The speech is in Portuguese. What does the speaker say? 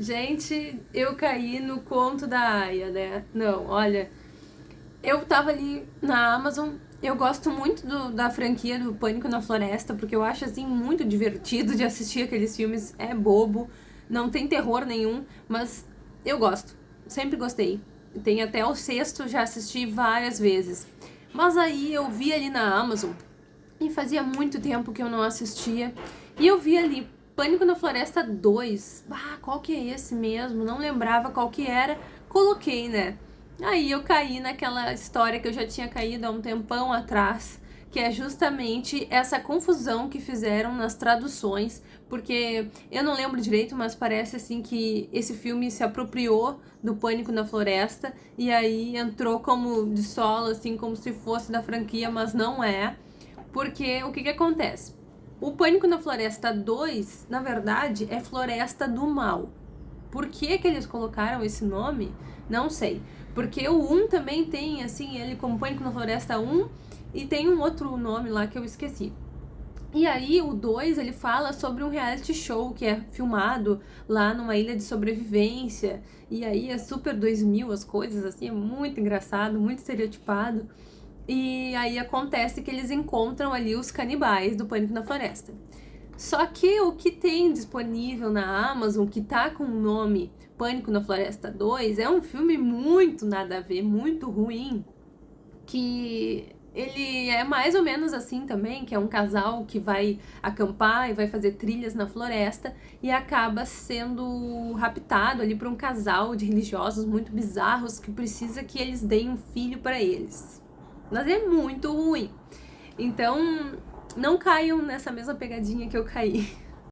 Gente, eu caí no conto da Aya, né? Não, olha, eu tava ali na Amazon, eu gosto muito do, da franquia do Pânico na Floresta, porque eu acho, assim, muito divertido de assistir aqueles filmes, é bobo, não tem terror nenhum, mas eu gosto, sempre gostei. Tem até o sexto, já assisti várias vezes. Mas aí eu vi ali na Amazon, e fazia muito tempo que eu não assistia, e eu vi ali Pânico na Floresta 2. Ah, qual que é esse mesmo? Não lembrava qual que era. Coloquei, né? Aí eu caí naquela história que eu já tinha caído há um tempão atrás, que é justamente essa confusão que fizeram nas traduções, porque eu não lembro direito, mas parece assim que esse filme se apropriou do Pânico na Floresta e aí entrou como de solo, assim, como se fosse da franquia, mas não é. Porque o que que acontece? O Pânico na Floresta 2, na verdade, é Floresta do Mal. Por que que eles colocaram esse nome? Não sei. Porque o 1 também tem, assim, ele como Pânico na Floresta 1 e tem um outro nome lá que eu esqueci. E aí o 2 ele fala sobre um reality show que é filmado lá numa ilha de sobrevivência. E aí é super 2000 as coisas, assim, é muito engraçado, muito estereotipado. E aí acontece que eles encontram ali os canibais do Pânico na Floresta. Só que o que tem disponível na Amazon, que tá com o nome Pânico na Floresta 2, é um filme muito nada a ver, muito ruim, que ele é mais ou menos assim também, que é um casal que vai acampar e vai fazer trilhas na floresta e acaba sendo raptado ali por um casal de religiosos muito bizarros que precisa que eles deem um filho para eles mas é muito ruim. Então, não caiam nessa mesma pegadinha que eu caí.